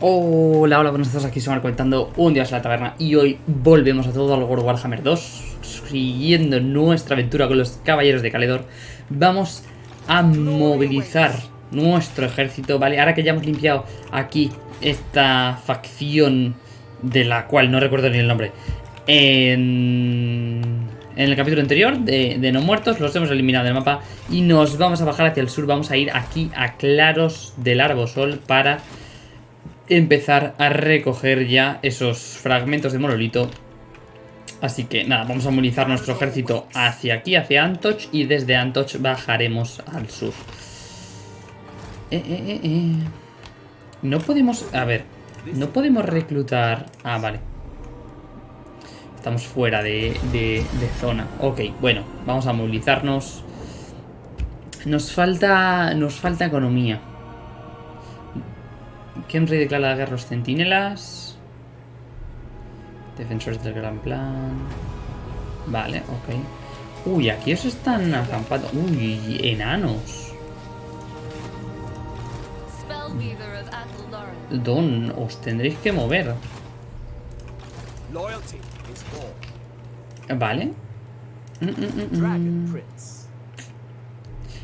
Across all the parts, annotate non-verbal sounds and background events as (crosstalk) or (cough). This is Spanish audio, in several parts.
Hola, hola, buenos días, aquí van comentando un día en la taberna y hoy volvemos a todo al World Warhammer 2 Siguiendo nuestra aventura con los caballeros de Caledor Vamos a movilizar nuestro ejército, ¿vale? Ahora que ya hemos limpiado aquí esta facción de la cual no recuerdo ni el nombre En, el capítulo anterior de, no muertos los hemos eliminado del mapa Y nos vamos a bajar hacia el sur, vamos a ir aquí a Claros del Arbosol para empezar a recoger ya esos fragmentos de monolito. Así que nada, vamos a movilizar nuestro ejército hacia aquí, hacia Antoch, y desde Antoch bajaremos al sur. Eh, eh, eh, no podemos... A ver, no podemos reclutar... Ah, vale. Estamos fuera de, de zona. Ok, bueno, vamos a movilizarnos. Nos falta... Nos falta economía. Kenry declara la guerra a los centinelas. Defensores del gran plan. Vale, ok. Uy, aquí os están acampando. Uy, enanos. Don, os tendréis que mover. Vale. Mm, mm, mm,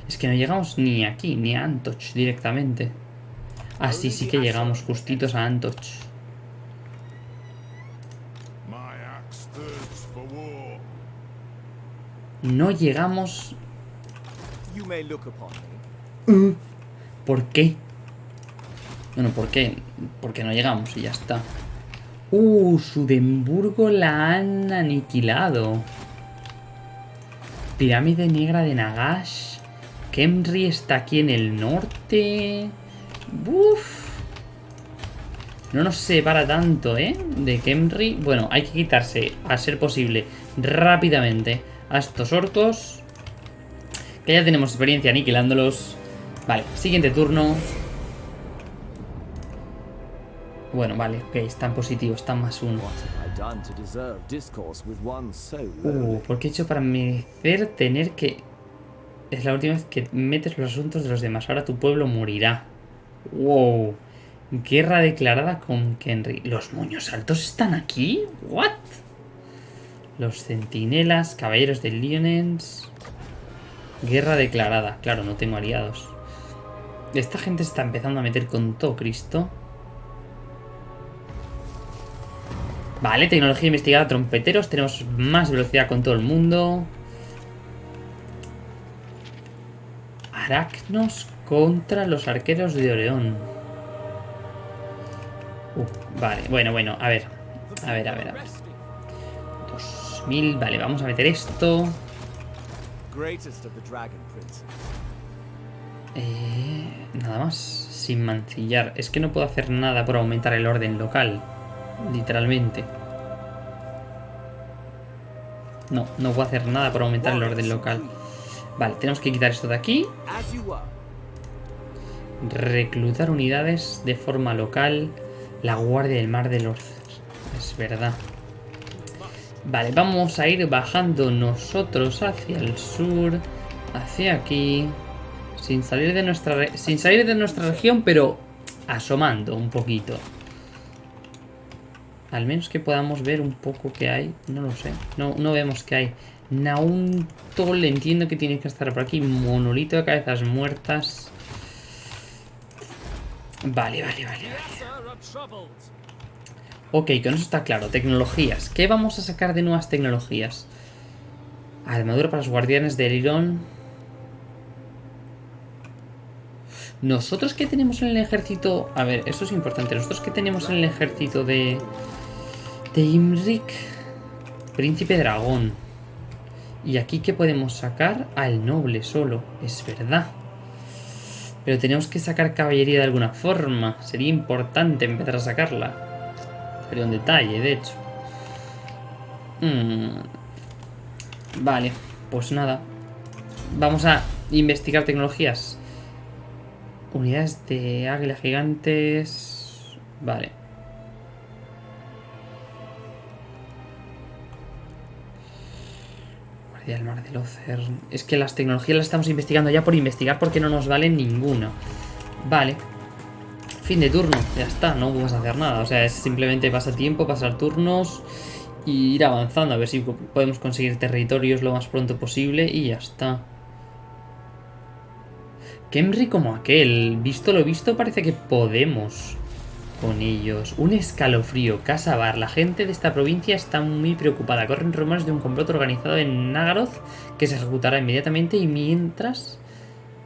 es que no llegamos ni aquí, ni a Antoch directamente. Así sí que llegamos justitos a Antoch. No llegamos... Uh, ¿Por qué? Bueno, ¿por qué? Porque no llegamos y ya está. Uh, Sudemburgo la han aniquilado. Pirámide Negra de Nagash. Kemri está aquí en el norte. Uf. No nos separa tanto, ¿eh? De Kemri. Bueno, hay que quitarse, a ser posible, rápidamente a estos orcos. Que ya tenemos experiencia aniquilándolos. Vale, siguiente turno. Bueno, vale, ok, están positivos, están más uno. Uh, ¿por qué he hecho para merecer tener que... Es la última vez que metes los asuntos de los demás. Ahora tu pueblo morirá. Wow. Guerra declarada con Kenry. ¿Los moños altos están aquí? ¿What? Los centinelas, caballeros de Lionens. Guerra declarada. Claro, no tengo aliados. Esta gente está empezando a meter con todo Cristo. Vale, tecnología investigada, trompeteros. Tenemos más velocidad con todo el mundo. Aracnos contra los arqueros de Oreón. Uh, vale, bueno, bueno, a ver. A ver, a ver, a ver. 2000, vale, vamos a meter esto. Eh, nada más, sin mancillar. Es que no puedo hacer nada por aumentar el orden local. Literalmente. No, no puedo hacer nada por aumentar el orden local. Vale, tenemos que quitar esto de aquí. Reclutar unidades de forma local. La Guardia del Mar de los... Es verdad. Vale, vamos a ir bajando nosotros hacia el sur. Hacia aquí. Sin salir de nuestra, sin salir de nuestra región, pero asomando un poquito. Al menos que podamos ver un poco qué hay. No lo sé. No, no vemos qué hay. Nauntol, entiendo que tiene que estar por aquí. Monolito de cabezas muertas. Vale, vale, vale. Ok, con eso está claro. Tecnologías. ¿Qué vamos a sacar de nuevas tecnologías? Armadura para los guardianes de Iron. Nosotros que tenemos en el ejército... A ver, eso es importante. Nosotros que tenemos en el ejército de... De Imrik. Príncipe dragón. Y aquí ¿qué podemos sacar? Al noble solo. Es verdad. Pero tenemos que sacar caballería de alguna forma. Sería importante empezar a sacarla. Sería un detalle, de hecho. Hmm. Vale, pues nada. Vamos a investigar tecnologías. Unidades de águila gigantes... Vale. Del mar del Ocer. Es que las tecnologías las estamos investigando ya por investigar porque no nos valen ninguna. Vale. Fin de turno, ya está, no vas a hacer nada. O sea, es simplemente pasar tiempo, pasar turnos y ir avanzando. A ver si podemos conseguir territorios lo más pronto posible y ya está. Kemri como aquel. Visto lo visto, parece que podemos con ellos. Un escalofrío. Casa Bar. La gente de esta provincia está muy preocupada. Corren rumores de un complot organizado en Nagaroth que se ejecutará inmediatamente y mientras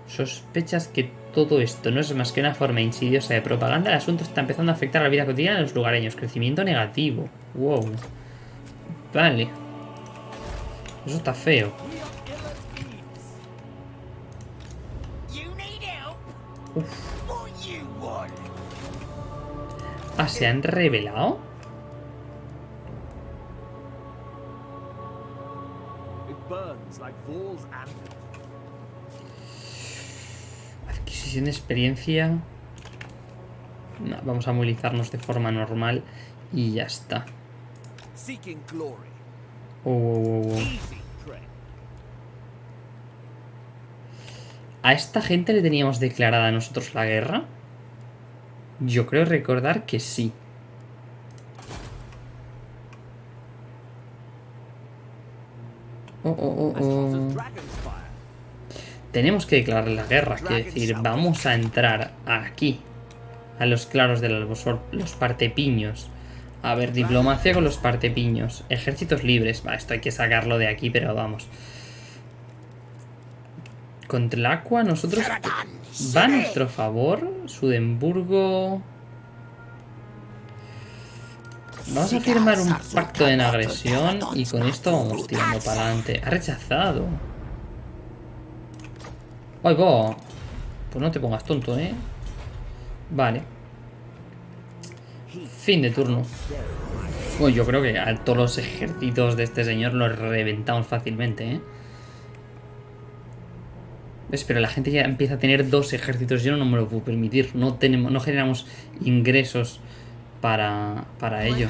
sospechas que todo esto no es más que una forma insidiosa de propaganda, el asunto está empezando a afectar la vida cotidiana de los lugareños. Crecimiento negativo. Wow. Vale. Eso está feo. Ah, ¿se han revelado? Adquisición de experiencia. vamos a movilizarnos de forma normal y ya está. Oh, oh, oh, ¿A esta gente le teníamos declarada a nosotros la guerra? Yo creo recordar que sí. Oh, oh, oh, Tenemos que declarar la guerra, quiere decir, vamos a entrar aquí, a los claros del albosor, los partepiños. A ver, diplomacia con los partepiños. Ejércitos libres. Va, esto hay que sacarlo de aquí, pero vamos. Contra el Aqua, nosotros... Va a nuestro favor. Sudemburgo... Vamos a firmar un pacto de agresión y con esto vamos tirando para adelante. Ha rechazado. ¡Ay, va! Pues no te pongas tonto, ¿eh? Vale. Fin de turno. Bueno, yo creo que a todos los ejércitos de este señor los reventamos fácilmente, ¿eh? ¿Ves? Pero la gente ya empieza a tener dos ejércitos. Yo no me lo puedo permitir. No, tenemos, no generamos ingresos para, para ello.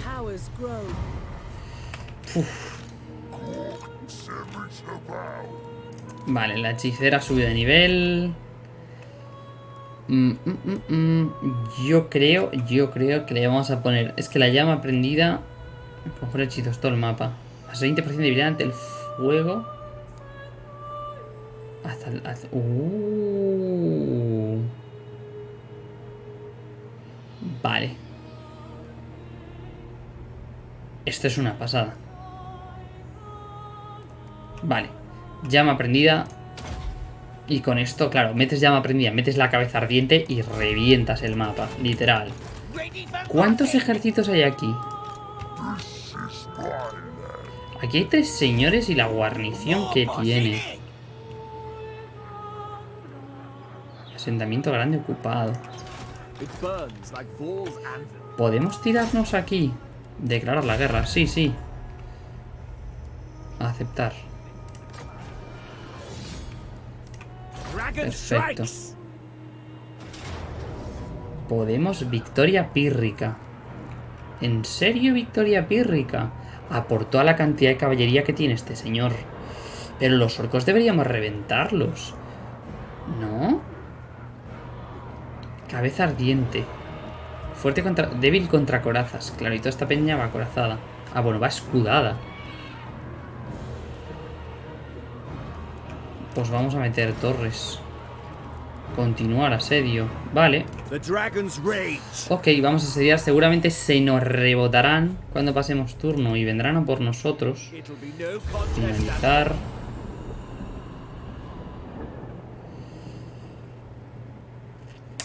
Vale, la hechicera sube de nivel. Mm, mm, mm, yo creo, yo creo que le vamos a poner... Es que la llama prendida... Mejor hechizos todo el mapa. Más 20% de debilidad ante el fuego. El... Uh. Vale. Esto es una pasada. Vale. Llama prendida. Y con esto, claro, metes llama prendida, metes la cabeza ardiente y revientas el mapa, literal. ¿Cuántos ejércitos hay aquí? Aquí hay tres señores y la guarnición que tiene. Asentamiento grande ocupado. ¿Podemos tirarnos aquí? Declarar la guerra, sí, sí. Aceptar. Perfecto. Podemos victoria pírrica. ¿En serio victoria pírrica? A por toda la cantidad de caballería que tiene este señor. Pero los orcos deberíamos reventarlos. ¿No? Cabeza ardiente. Fuerte contra... Débil contra corazas. Claro, y toda esta peña va corazada. Ah, bueno, va escudada. Pues vamos a meter torres. Continuar asedio. Vale. Ok, vamos a asediar. Seguramente se nos rebotarán cuando pasemos turno y vendrán a por nosotros. Finalizar.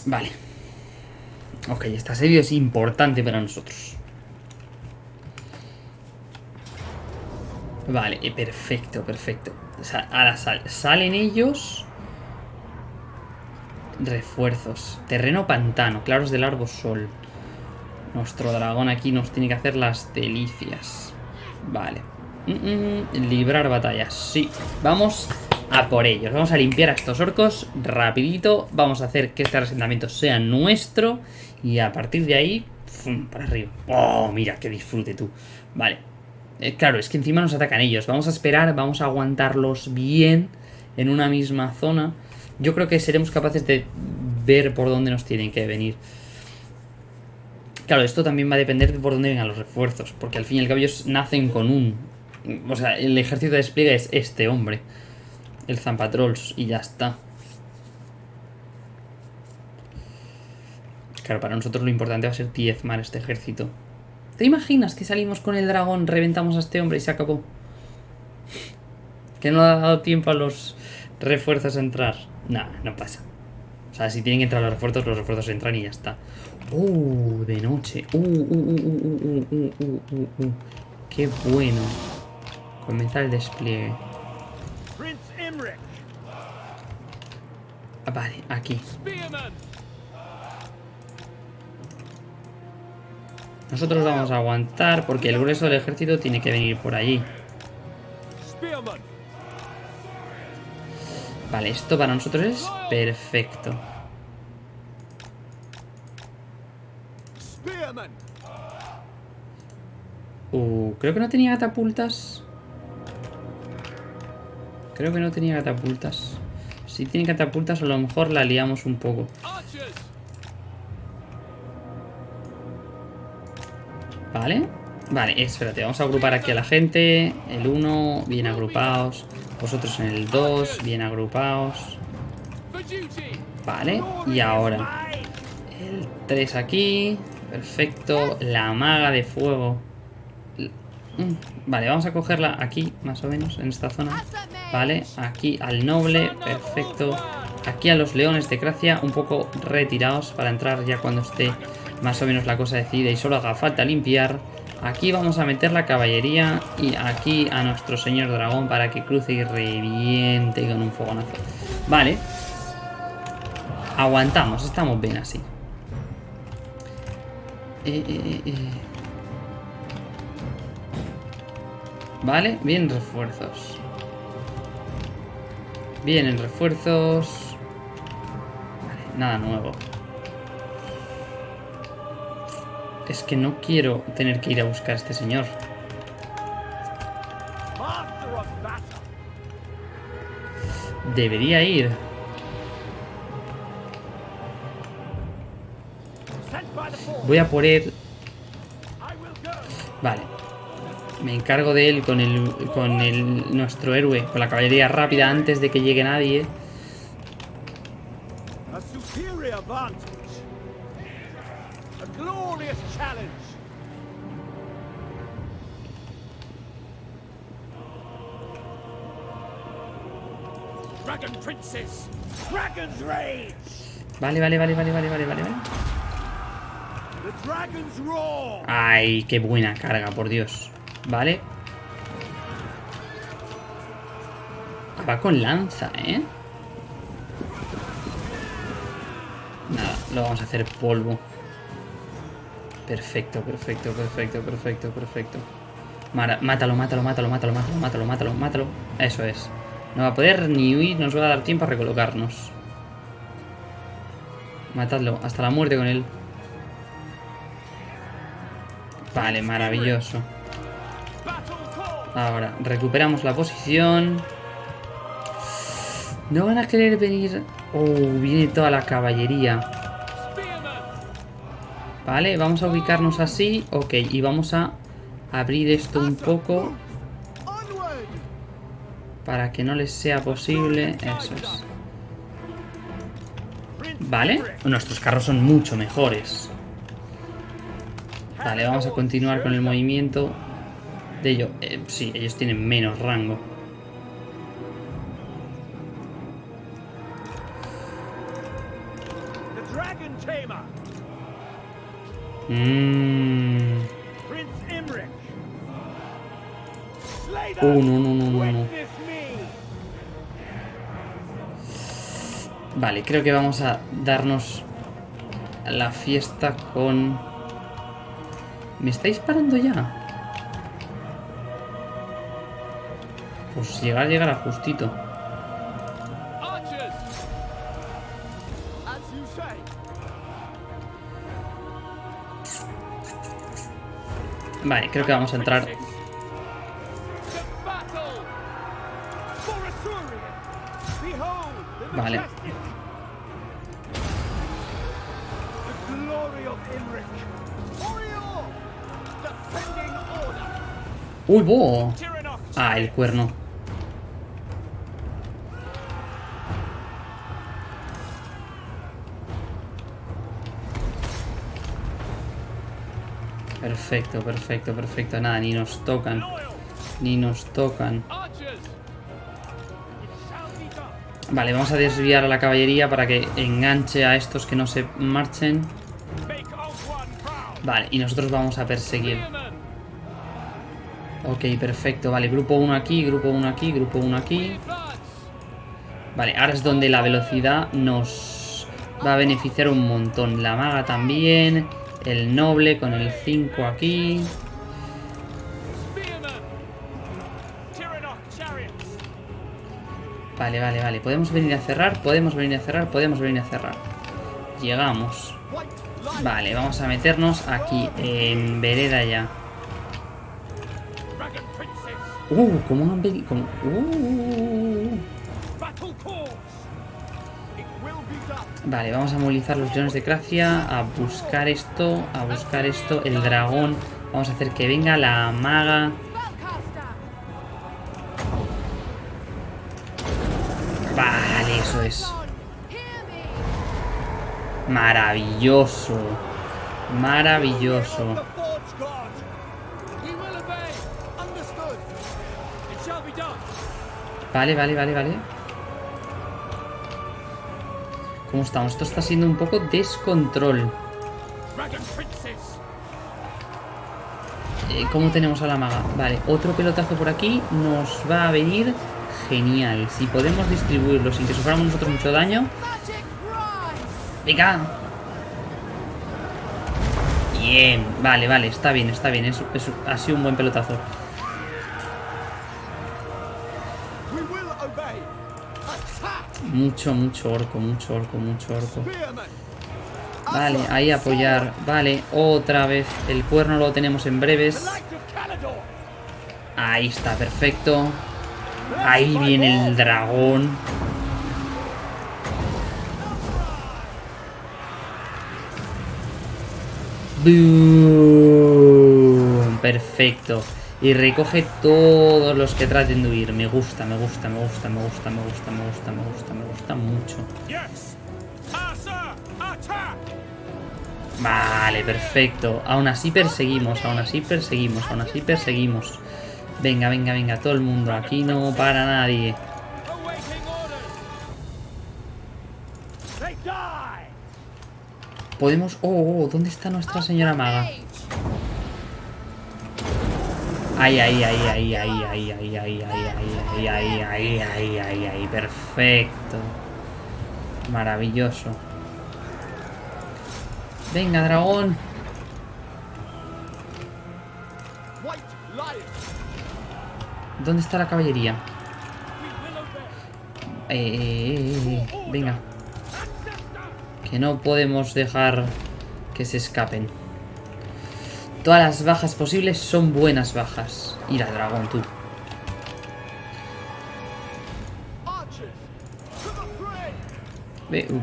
Vale. Ok, este asedio es importante para nosotros. Vale, eh, perfecto, perfecto. ahora salen ellos. Refuerzos. Terreno pantano. Claros del árbol sol. Nuestro dragón aquí nos tiene que hacer las delicias. Vale. Mm, mm, librar batallas. Sí. Vamos a por ellos. Vamos a limpiar a estos orcos rapidito. Vamos a hacer que este asentamiento sea nuestro. Y a partir de ahí, para arriba. ¡Oh, mira, qué disfrute tú! Vale. Eh, claro, es que encima nos atacan ellos. Vamos a esperar, vamos a aguantarlos bien en una misma zona. Yo creo que seremos capaces de ver por dónde nos tienen que venir. Claro, esto también va a depender de por dónde vengan los refuerzos, porque al fin y al cabo ellos nacen con un... O sea, el ejército de despliegue es este hombre, el Zampatrolls, y ya está. Claro, para nosotros lo importante va a ser diezmar este ejército. ¿Te imaginas que salimos con el dragón, reventamos a este hombre y se acabó? Que no ha dado tiempo a los refuerzos a entrar. Nah, no pasa. O sea, si tienen que entrar los refuerzos, los refuerzos entran y ya está. Uh, de noche. Uh, uh, uh, uh, uh, uh, uh, Qué bueno. Comenzar el despliegue. Ah, vale, aquí. Nosotros vamos a aguantar porque el grueso del ejército tiene que venir por allí. Vale, esto para nosotros es perfecto. Uh, creo que no tenía catapultas. Creo que no tenía catapultas. Si tiene catapultas a lo mejor la liamos un poco. Vale. Vale, espérate, vamos a agrupar aquí a la gente. El 1, bien agrupados. Vosotros en el 2, bien agrupados. Vale, y ahora el 3 aquí. Perfecto. La maga de fuego. Mm, vale, vamos a cogerla aquí, más o menos, en esta zona. Vale, aquí al noble, perfecto. Aquí a los leones de Gracia, un poco retirados para entrar ya cuando esté más o menos la cosa decidida y solo haga falta limpiar. Aquí vamos a meter la caballería y aquí a nuestro señor dragón para que cruce y reviente con un fogonazo. Vale. Aguantamos, estamos bien así. Eh, eh, eh, vale, bien refuerzos. Vienen refuerzos. Vale, nada nuevo. Es que no quiero tener que ir a buscar a este señor. Debería ir. Voy a por él. Me encargo de él con el con el nuestro héroe, con la caballería rápida antes de que llegue nadie. Vale, vale, vale, vale, vale, vale, vale. Ay, qué buena carga, por Dios. Vale. Va con lanza, ¿eh? Nada, lo vamos a hacer polvo. Perfecto, perfecto, perfecto, perfecto, perfecto. mátalo, mátalo, mátalo, mátalo, mátalo, mátalo, mátalo, mátalo. Eso es. No va a poder ni huir, nos va a dar tiempo a recolocarnos. Matadlo, hasta la muerte con él. Vale, maravilloso. Ahora, recuperamos la posición. No van a querer venir... Oh, viene toda la caballería. Vale, vamos a ubicarnos así. Ok, y vamos a abrir esto un poco. Para que no les sea posible. Eso es. Vale, nuestros carros son mucho mejores. Vale, vamos a continuar con el movimiento de ellos. Eh, sí, ellos tienen menos rango. Mmm. Uh, no, no, no, no, no. Vale, creo que vamos a darnos la fiesta con... ¿Me estáis parando ya? Pues llegar, llegar a justito. Vale, creo que vamos a entrar Vale. ¡Uy, bo! Ah, el cuerno. Perfecto, perfecto, perfecto. Nada, ni nos tocan. Ni nos tocan. Vale, vamos a desviar a la caballería para que enganche a estos que no se marchen. Vale, y nosotros vamos a perseguir. Ok, perfecto. Vale, grupo 1 aquí, grupo 1 aquí, grupo 1 aquí. Vale, ahora es donde la velocidad nos va a beneficiar un montón. La maga también. El noble con el 5 aquí. Vale, vale, vale. ¿Podemos venir a cerrar? Podemos venir a cerrar, podemos venir a cerrar. Llegamos. Vale, vamos a meternos aquí, en vereda ya. Uh, ¿cómo han venido? Uh. Vale, vamos a movilizar los leones de Cracia, a buscar esto, a buscar esto, el dragón. Vamos a hacer que venga la maga. Vale, eso es. Maravilloso. Maravilloso. Vale, vale, vale, vale. ¿Cómo estamos? Esto está siendo un poco descontrol. Eh, ¿Cómo tenemos a la maga? Vale, otro pelotazo por aquí nos va a venir genial. Si podemos distribuirlo sin que suframos nosotros mucho daño. ¡Venga! Bien, vale, vale, está bien, está bien. Es, ha sido un buen pelotazo. Mucho, mucho orco, mucho orco, mucho orco. Vale, ahí apoyar. Vale, otra vez. El cuerno lo tenemos en breves. Ahí está, perfecto. Ahí viene el dragón. Perfecto. Y recoge todos los que traten de huir. Me gusta, me gusta, me gusta, me gusta, me gusta, me gusta, me gusta, me gusta mucho. Vale, perfecto. Aún así perseguimos, aún así perseguimos, aún así perseguimos. Venga, venga, venga, todo el mundo. Aquí no para nadie. Podemos... Oh, oh, ¿dónde está nuestra señora maga? Ahí, ahí, ahí, ahí, ahí, ahí, ahí, ahí, ahí, ahí, ahí, ahí, ahí, ahí, ahí, perfecto. Maravilloso. Venga, dragón. ¿Dónde está la caballería? Eh, venga. Que no podemos dejar que se escapen. Todas las bajas posibles son buenas bajas. Y la dragón, tú.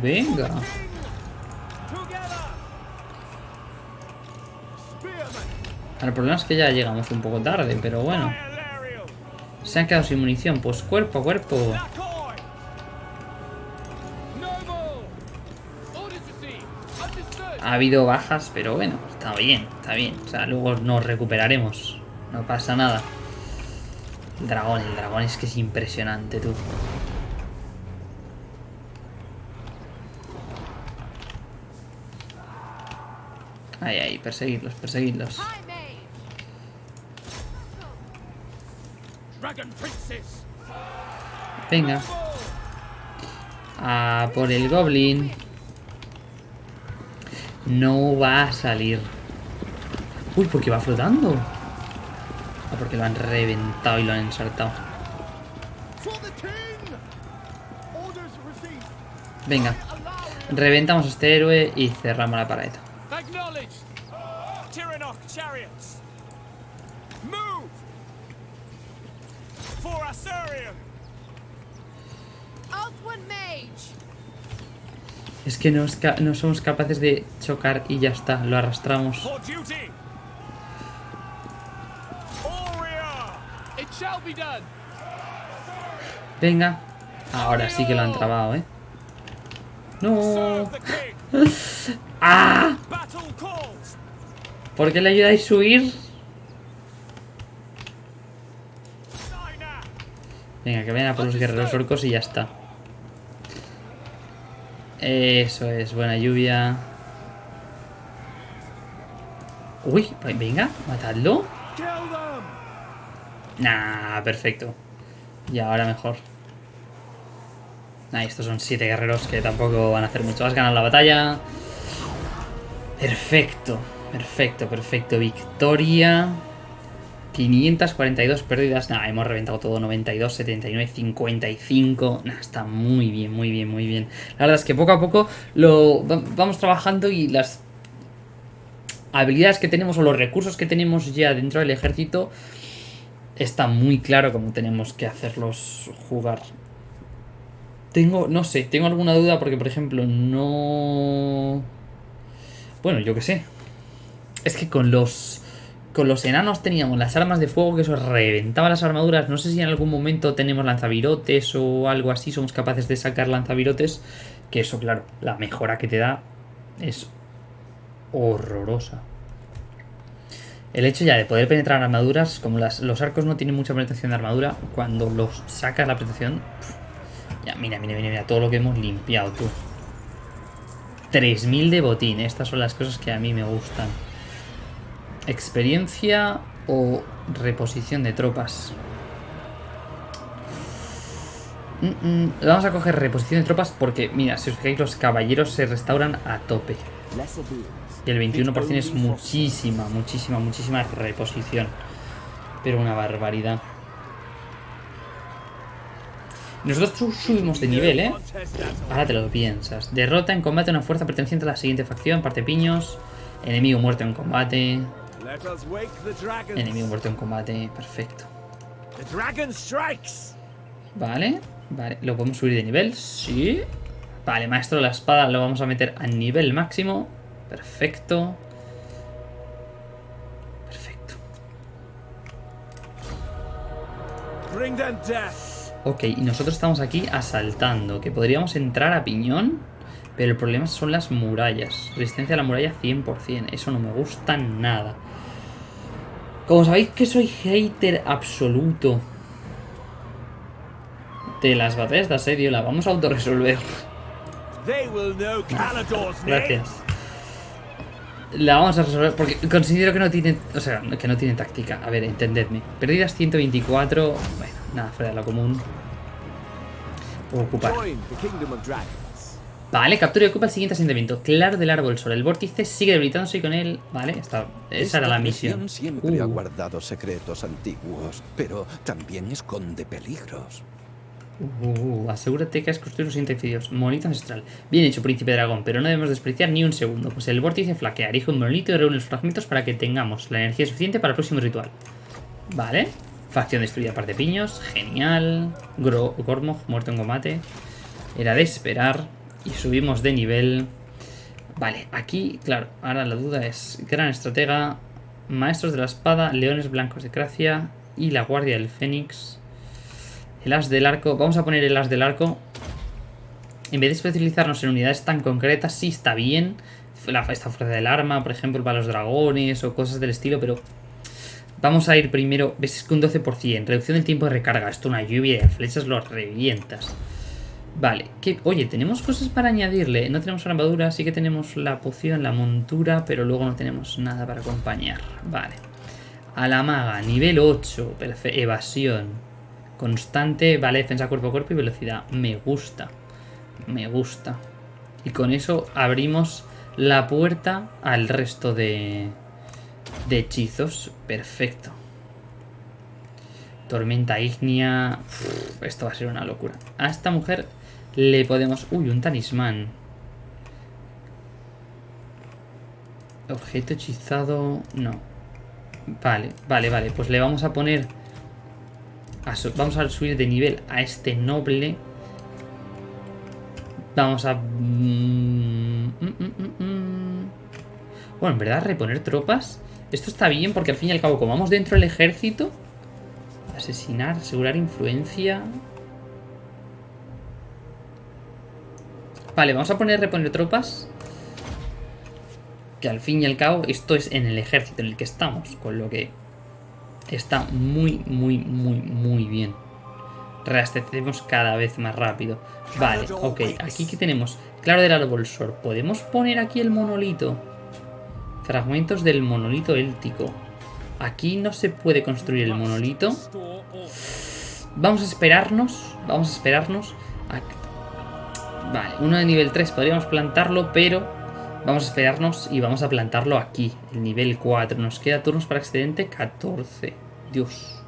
venga. El problema es que ya llegamos un poco tarde, pero bueno. Se han quedado sin munición. Pues cuerpo a cuerpo. Ha habido bajas, pero bueno, está bien, está bien. O sea, luego nos recuperaremos. No pasa nada. El dragón, el dragón es que es impresionante, tú. Ahí, ahí, perseguirlos, perseguirlos. Venga. A por el goblin. No va a salir. Uy, ¿por qué va flotando? Ah, porque lo han reventado y lo han ensartado. Venga. Reventamos este héroe y cerramos la pared. Es que no, no somos capaces de chocar y ya está, lo arrastramos. Venga. Ahora sí que lo han trabado, ¿eh? ¡No! (laughs) ¡Ah! ¿Por qué le ayudáis a huir? Venga, que vayan a por los guerreros orcos y ya está. Eso es, buena lluvia. Uy, venga, matadlo. Nah, perfecto. Y ahora mejor. Nah, estos son siete guerreros que tampoco van a hacer mucho. Has ganado la batalla. Perfecto, perfecto, perfecto. Victoria. 542 pérdidas. Nah, hemos reventado todo. 92, 79, 55. Nah, está muy bien, muy bien, muy bien. La verdad es que poco a poco lo vamos trabajando y las habilidades que tenemos o los recursos que tenemos ya dentro del ejército está muy claro cómo tenemos que hacerlos jugar. Tengo, no sé, tengo alguna duda porque, por ejemplo, no... Bueno, yo qué sé. Es que con los con los enanos teníamos las armas de fuego que eso reventaba las armaduras. No sé si en algún momento tenemos lanzavirotes o algo así. Somos capaces de sacar lanzavirotes. Que eso, claro, la mejora que te da es horrorosa. El hecho ya de poder penetrar armaduras, como los arcos no tienen mucha penetración de armadura, cuando los sacas la penetración... ya, mira, mira, mira, mira, todo lo que hemos limpiado, tú. 3000 de botín, estas son las cosas que a mí me gustan. Experiencia o reposición de tropas. Vamos a coger reposición de tropas porque, mira, si os fijáis, los caballeros se restauran a tope. Y el 21% es muchísima, muchísima, muchísima reposición. Pero una barbaridad. Nosotros subimos de nivel, ¿eh? Ahora te lo piensas. Derrota en combate una fuerza perteneciente a la siguiente facción. Parte piños. Enemigo muerto en combate. Enemigo muerto en combate, perfecto. Vale, vale, ¿lo podemos subir de nivel? Sí. Vale, maestro de la espada lo vamos a meter a nivel máximo. Perfecto. Perfecto. Ok, y nosotros estamos aquí asaltando, que podríamos entrar a piñón, pero el problema son las murallas. Resistencia a la muralla 100%, eso no me gusta nada. Como sabéis que soy hater absoluto de las batallas de asedio, la vamos a autorresolver. (laughs) Gracias. La vamos a resolver porque considero que no tiene, o sea, que no tiene táctica. A ver, entendedme. Perdidas 124, bueno, nada fuera de lo común. Ocupar. Vale, captura y ocupa el siguiente asentamiento. Claro del árbol sol. El vórtice sigue debilitándose y con él... Vale, esa era la misión. siempre ha uh. guardado secretos antiguos, pero también esconde peligros. Uh, asegúrate que has construido los siguientes Monito ancestral. Bien hecho, príncipe dragón, pero no debemos despreciar ni un segundo, pues el vórtice flaquea. Erige un monolito y reúne los fragmentos para que tengamos la energía suficiente para el próximo ritual. Vale. Facción destruida, parte de piños. Genial. Gro Gormog, muerto en combate. Era de esperar y subimos de nivel. Vale, aquí, claro, ahora la duda es Gran Estratega, Maestros de la Espada, Leones Blancos de Gracia y la Guardia del Fénix. El As del Arco, vamos a poner el As del Arco. En vez de especializarnos en unidades tan concretas, sí está bien. La, esta fuerza del arma, por ejemplo, para los dragones o cosas del estilo, pero... Vamos a ir primero, ves que un 12%, reducción del tiempo de recarga, esto una lluvia de flechas lo revientas. Vale, oye, tenemos cosas para añadirle. No tenemos armadura, sí que tenemos la poción, la montura, pero luego no tenemos nada para acompañar. Vale. A la maga, nivel 8, evasión. Constante, vale, defensa cuerpo a cuerpo y velocidad. Me gusta. Me gusta. Y con eso abrimos la puerta al resto de, de hechizos. Perfecto. Tormenta ígnea. esto va a ser una locura. A esta mujer le podemos... Uy, un talismán. Objeto hechizado... No. Vale, vale, vale. Pues le vamos a poner... vamos a subir de nivel a este noble. Vamos a... Mm, Bueno, en verdad, reponer tropas. Esto está bien porque al fin y al cabo, como vamos dentro del ejército... Asesinar, asegurar influencia... Vale, vamos a poner reponer tropas. Que al fin y al cabo esto es en el ejército en el que estamos. Con lo que está muy, muy, muy, muy bien. Reabastecemos cada vez más rápido. Vale, ok. Aquí que tenemos claro del árbol sor. ¿Podemos poner aquí el monolito? Fragmentos del monolito éltico. Aquí no se puede construir el monolito. Vamos a esperarnos. Vamos a esperarnos. Vale, uno de nivel 3 podríamos plantarlo, pero vamos a esperarnos y vamos a plantarlo aquí, el nivel 4. Nos queda turnos para excedente 14. Dios.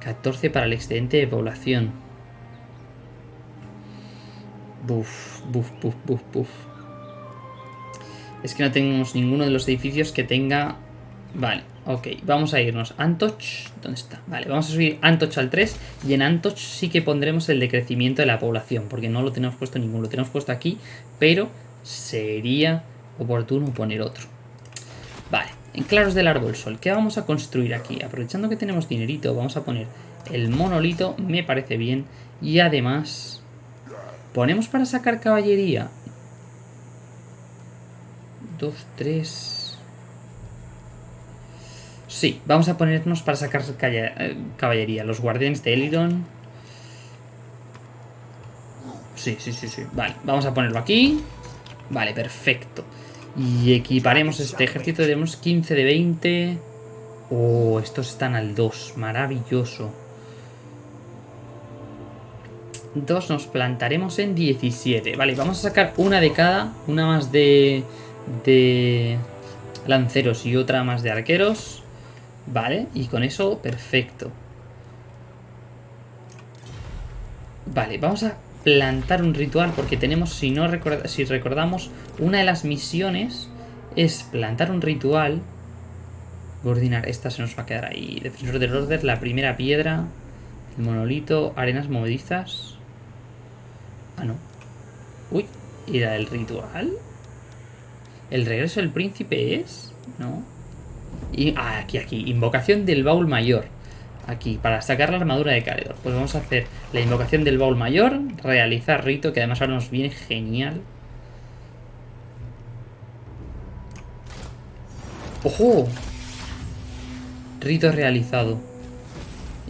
14 para el excedente de población. Buf, buf, buf, buf, buf. Es que no tenemos ninguno de los edificios que tenga... Vale, ok, vamos a irnos. Antoch, ¿dónde está? Vale, vamos a subir Antoch al 3 y en Antoch sí que pondremos el decrecimiento de la población, porque no lo tenemos puesto ninguno, lo tenemos puesto aquí, pero sería oportuno poner otro. Vale, en claros del árbol sol, ¿qué vamos a construir aquí? Aprovechando que tenemos dinerito, vamos a poner el monolito, me parece bien, y además... ¿Ponemos para sacar caballería? Dos, tres... Sí, vamos a ponernos para sacar eh, caballería. Los guardianes de Eliron. Sí, sí, sí, sí. Vale, vamos a ponerlo aquí. Vale, perfecto. Y equiparemos este ejército. Tenemos 15 de 20. Oh, estos están al 2. Maravilloso. 2 nos plantaremos en 17. Vale, vamos a sacar una de cada. Una más de, de lanceros y otra más de arqueros. Vale, y con eso, perfecto. Vale, vamos a plantar un ritual porque tenemos, si no si recordamos, una de las misiones es plantar un ritual. Gordinar, esta se nos va a quedar ahí. Defensor del orden, la primera piedra, el monolito, arenas movedizas. Ah, no. Uy, ¿y la del ritual? ¿El regreso del príncipe es? No. Y, ah, aquí, aquí. Invocación del baúl mayor. Aquí, para sacar la armadura de Caledor. Pues vamos a hacer la invocación del baúl mayor. Realizar rito, que además ahora nos viene genial. ¡Ojo! Rito realizado.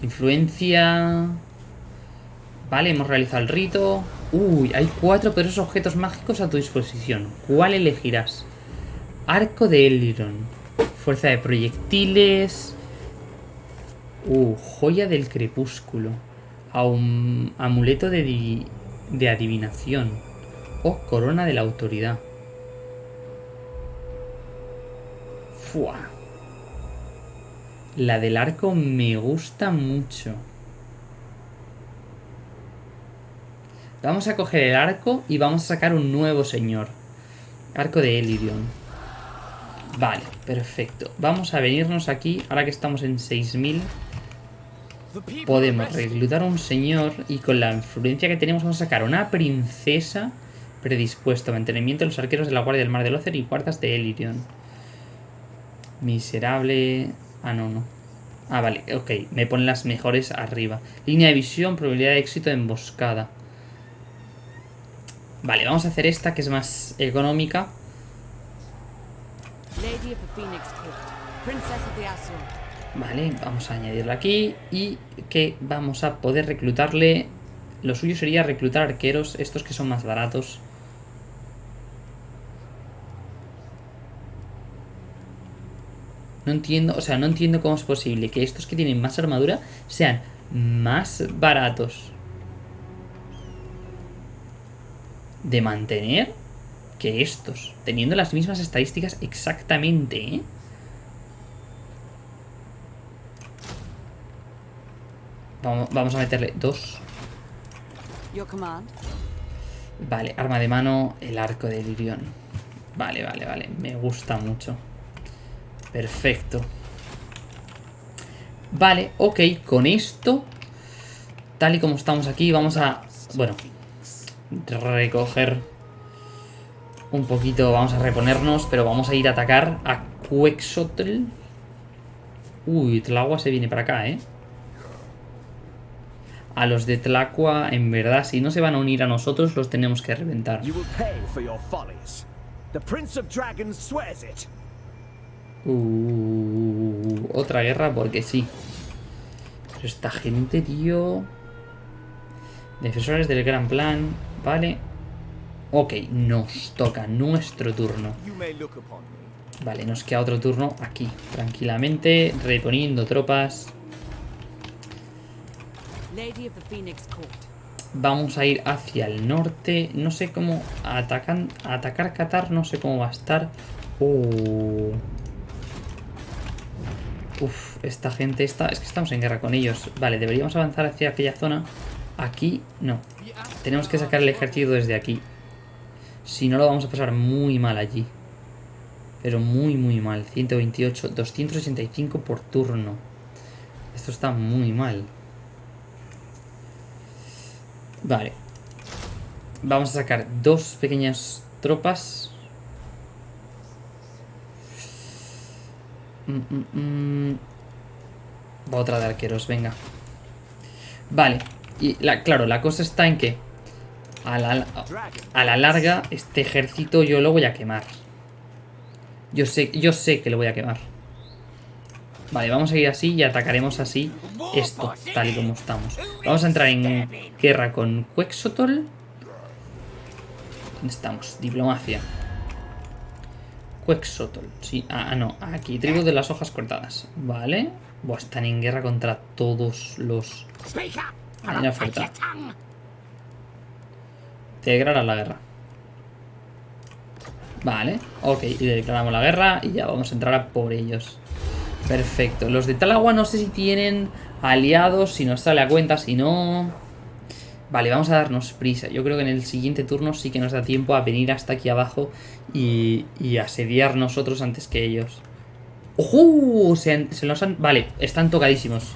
Influencia... Vale, hemos realizado el rito. Uy, hay cuatro poderosos objetos mágicos a tu disposición. ¿Cuál elegirás? Arco de Eliron. Fuerza de proyectiles. Uh, joya del crepúsculo. amuleto de, de adivinación. O corona de la autoridad. Fua. La del arco me gusta mucho. Vamos a coger el arco y vamos a sacar un nuevo señor. Arco de Elirion. Vale, perfecto. Vamos a venirnos aquí, ahora que estamos en 6000. Podemos reclutar a un señor y con la influencia que tenemos vamos a sacar una princesa predispuesto. Mantenimiento de los arqueros de la Guardia del Mar del Ocer y guardas de Elirion. Miserable... Ah, no, no. Ah, vale, ok. Me ponen las mejores arriba. Línea de visión, probabilidad de éxito de emboscada. Vale, vamos a hacer esta que es más económica. Vale, vamos a añadirla aquí y que vamos a poder reclutarle... Lo suyo sería reclutar arqueros, estos que son más baratos. No entiendo, o sea, no entiendo cómo es posible que estos que tienen más armadura sean más baratos. de mantener que estos, teniendo las mismas estadísticas exactamente, ¿eh? Vamos, a meterle dos. Vale, arma de mano, el arco de Lirion. Vale, vale, vale. Me gusta mucho. Perfecto. Vale, ok. Con esto, tal y como estamos aquí, vamos a... Bueno, recoger un poquito, vamos a reponernos, pero vamos a ir a atacar a Quexotl. Uy, Tlagua se viene para acá, ¿eh? A los de Tlacua, en verdad, si no se van a unir a nosotros, los tenemos que reventar. Uh, otra guerra porque sí. Pero esta gente, tío... Defensores del gran plan. Vale. Ok, nos toca nuestro turno. Vale, nos queda otro turno aquí. Tranquilamente, reponiendo tropas. Vamos a ir hacia el norte. No sé cómo atacan, atacar Qatar. No sé cómo va a estar. Uh. Uf, esta gente está... Es que estamos en guerra con ellos. Vale, deberíamos avanzar hacia aquella zona. Aquí, no. Tenemos que sacar el ejército desde aquí. Si no, lo vamos a pasar muy mal allí. Pero muy, muy mal. 128, 265 por turno. Esto está muy mal. Vale. Vamos a sacar dos pequeñas tropas. Mm, mm, mm. Otra de arqueros, venga. Vale. Y la, claro, la cosa está en que a la, a la larga este ejército yo lo voy a quemar. Yo sé, yo sé que lo voy a quemar. Vale, vamos a ir así y atacaremos así esto, tal y como estamos. Vamos a entrar en guerra con Quexotol. ¿Dónde estamos? Diplomacia. Quexotol. Sí, ah, no, aquí, tribu de las hojas cortadas. Vale. Buah, están en guerra contra todos los... Hay una oferta. Declarar la guerra. Vale, ok, y declaramos la guerra y ya vamos a entrar a por ellos. Perfecto. Los de Talagua no sé si tienen aliados, si nos sale a cuenta, si no... Vale, vamos a darnos prisa. Yo creo que en el siguiente turno sí que nos da tiempo a venir hasta aquí abajo y, asediar nosotros antes que ellos. ¡Ojo! Se, se nos han... Vale, están tocadísimos.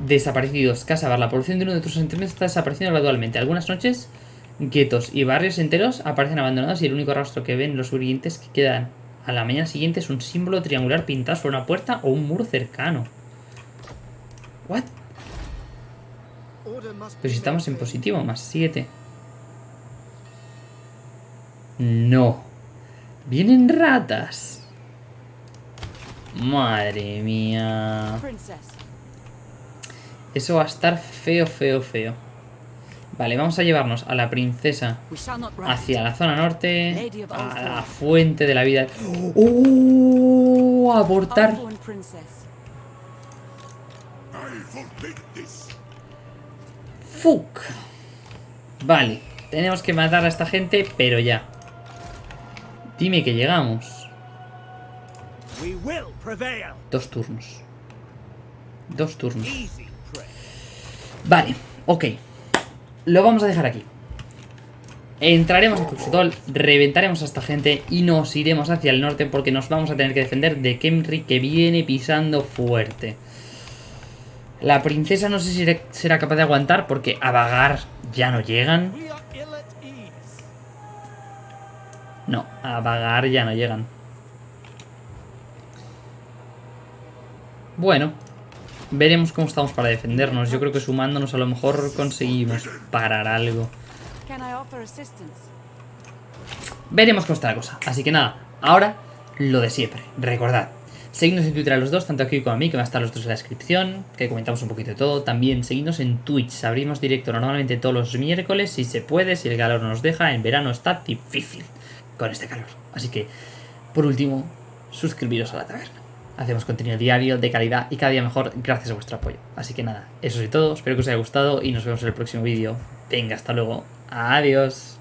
Desaparecidos. Casa La población de uno de tus asentamientos está desapareciendo gradualmente. Algunas noches, guetos y barrios enteros aparecen abandonados y el único rastro que ven los sobrevivientes que quedan a la mañana siguiente es un símbolo triangular pintado sobre una puerta o un muro cercano. ¿What? Pero si estamos en positivo, más 7. No. Vienen ratas. Madre mía. Eso va a estar feo, feo, feo. Vale, vamos a llevarnos a la princesa hacia la zona norte, a la fuente de la vida. ¡Oh! Abortar. Fuck. Vale, tenemos que matar a esta gente, pero ya. Dime que llegamos. Dos turnos. Dos turnos. Vale, ok. Lo vamos a dejar aquí. Entraremos a Cuxutol, reventaremos a esta gente y nos iremos hacia el norte porque nos vamos a tener que defender de Kemri que viene pisando fuerte. La princesa no sé si será- capaz de aguantar porque a vagar ya no llegan. No, a vagar ya no llegan. Bueno, veremos cómo estamos para defendernos. Yo creo que sumándonos a lo mejor conseguimos parar algo. Veremos cómo está la cosa. Así que nada, ahora lo de siempre. Recordad, seguidnos en Twitter a los dos, tanto aquí como a mí, que van a estar los dos en la descripción, que comentamos un poquito de todo. También seguidnos en Twitch. Abrimos directo normalmente todos los miércoles, si se puede, si el calor nos deja. En verano está difícil con este calor. Así que, por último, suscribiros a la taberna. Hacemos contenido diario, de calidad y cada día mejor gracias a vuestro apoyo. Así que nada, eso es todo. Espero que os haya gustado y nos vemos en el próximo vídeo. Venga, hasta luego. Adiós.